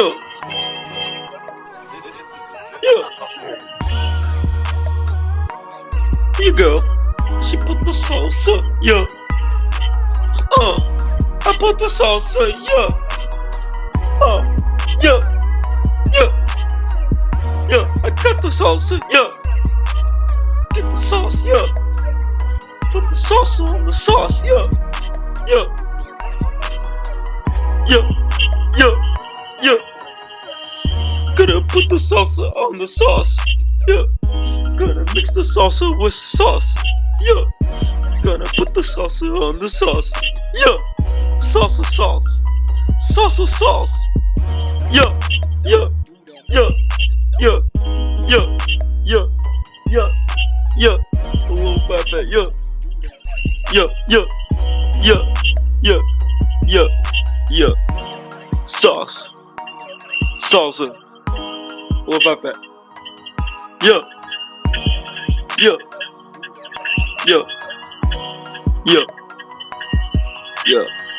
Yeah. Yeah. You go. She put the salsa. Yeah. Uh. I put the salsa. Yeah. Uh. Yeah. Yeah. Yeah. I got the salsa. Yeah. Get the sauce. Yeah. Put the salsa on the sauce. Yeah. Yeah. Yeah. Put the salsa on the sauce. Yeah. Gonna mix the salsa with sauce. Yeah. Gonna put the salsa on the sauce. Yeah. Salsa sauce. Salsa sauce. Yeah. Yeah. Yeah. Yeah. Yeah. Yeah. Yeah. Yeah. Oh, baby. Yeah. Yeah. Yeah. Yeah. Yeah. Yeah. Yeah. Sauce. Salsa. What about that? Yeah. Yeah. Yeah. Yeah. Yeah.